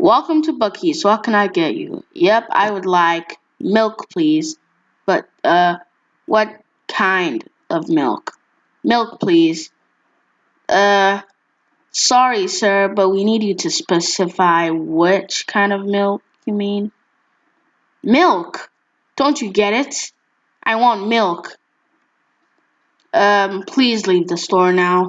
Welcome to Bucky's. What can I get you? Yep, I would like milk, please. But, uh, what kind of milk? Milk, please. Uh, sorry, sir, but we need you to specify which kind of milk you mean. Milk! Don't you get it? I want milk. Um, please leave the store now.